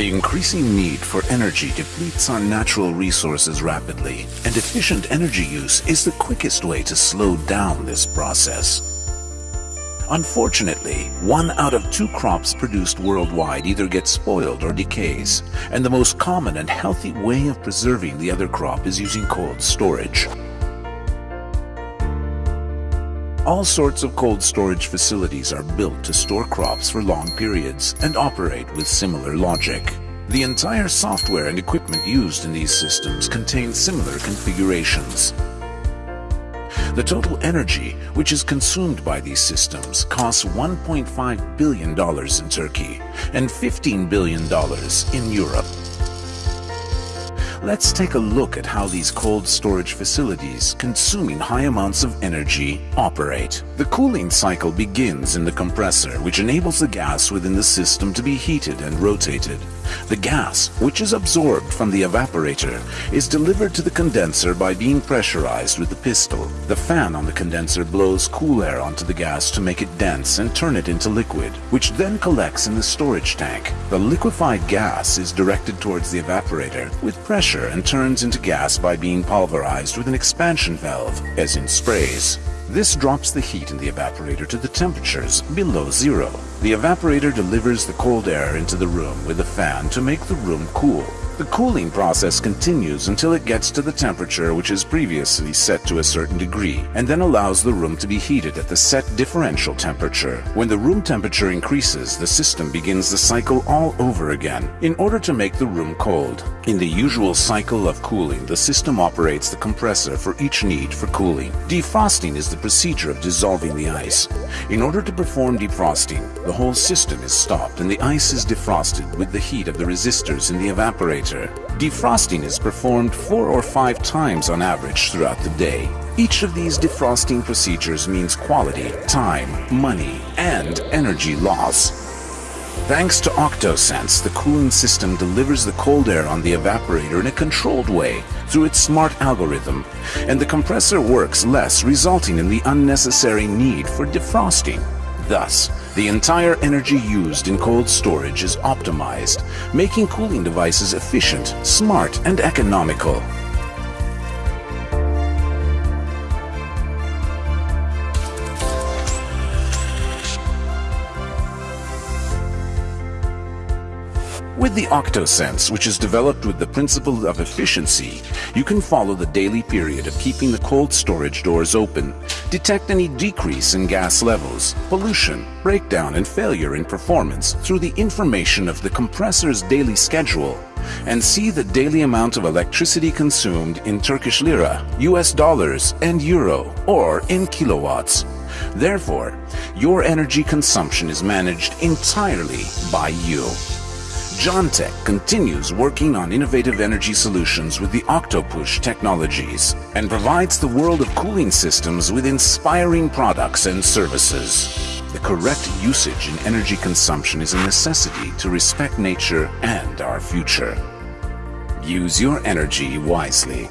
The increasing need for energy depletes our natural resources rapidly, and efficient energy use is the quickest way to slow down this process. Unfortunately, one out of two crops produced worldwide either gets spoiled or decays, and the most common and healthy way of preserving the other crop is using cold storage. All sorts of cold storage facilities are built to store crops for long periods and operate with similar logic. The entire software and equipment used in these systems contain similar configurations. The total energy which is consumed by these systems costs $1.5 billion in Turkey and $15 billion in Europe. Let's take a look at how these cold storage facilities consuming high amounts of energy operate. The cooling cycle begins in the compressor, which enables the gas within the system to be heated and rotated. The gas, which is absorbed from the evaporator, is delivered to the condenser by being pressurized with the pistol. The fan on the condenser blows cool air onto the gas to make it dense and turn it into liquid, which then collects in the storage tank. The liquefied gas is directed towards the evaporator with pressure and turns into gas by being pulverized with an expansion valve, as in sprays. This drops the heat in the evaporator to the temperatures below zero. The evaporator delivers the cold air into the room with a fan to make the room cool. The cooling process continues until it gets to the temperature which is previously set to a certain degree and then allows the room to be heated at the set differential temperature. When the room temperature increases, the system begins the cycle all over again in order to make the room cold. In the usual cycle of cooling, the system operates the compressor for each need for cooling. Defrosting is the procedure of dissolving the ice. In order to perform defrosting, the whole system is stopped and the ice is defrosted with the heat of the resistors in the evaporator Defrosting is performed four or five times on average throughout the day. Each of these defrosting procedures means quality, time, money, and energy loss. Thanks to OctoSense, the cooling system delivers the cold air on the evaporator in a controlled way through its smart algorithm, and the compressor works less, resulting in the unnecessary need for defrosting. Thus, the entire energy used in cold storage is optimized, making cooling devices efficient, smart, and economical. With the OctoSense, which is developed with the principle of efficiency, you can follow the daily period of keeping the cold storage doors open, detect any decrease in gas levels, pollution, breakdown and failure in performance through the information of the compressor's daily schedule, and see the daily amount of electricity consumed in Turkish lira, US dollars and euro, or in kilowatts. Therefore, your energy consumption is managed entirely by you. Jontech continues working on innovative energy solutions with the Octopush technologies and provides the world of cooling systems with inspiring products and services. The correct usage in energy consumption is a necessity to respect nature and our future. Use your energy wisely.